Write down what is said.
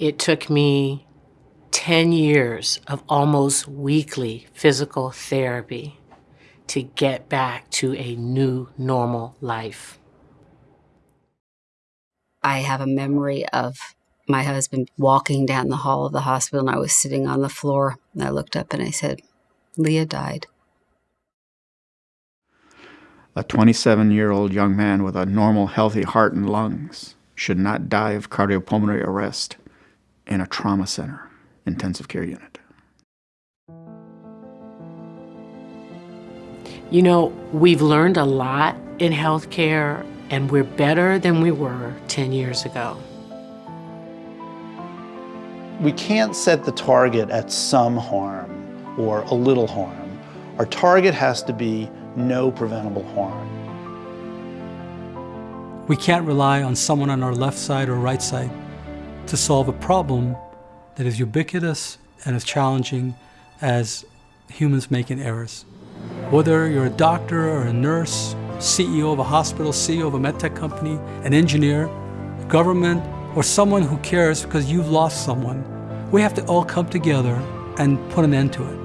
It took me 10 years of almost weekly physical therapy to get back to a new normal life. I have a memory of my husband walking down the hall of the hospital and I was sitting on the floor and I looked up and I said, Leah died. A 27 year old young man with a normal, healthy heart and lungs should not die of cardiopulmonary arrest in a trauma center intensive care unit. You know, we've learned a lot in healthcare, and we're better than we were 10 years ago. We can't set the target at some harm or a little harm. Our target has to be no preventable harm. We can't rely on someone on our left side or right side to solve a problem that is ubiquitous and as challenging as humans making errors. Whether you're a doctor or a nurse, CEO of a hospital, CEO of a medtech company, an engineer, government, or someone who cares because you've lost someone, we have to all come together and put an end to it.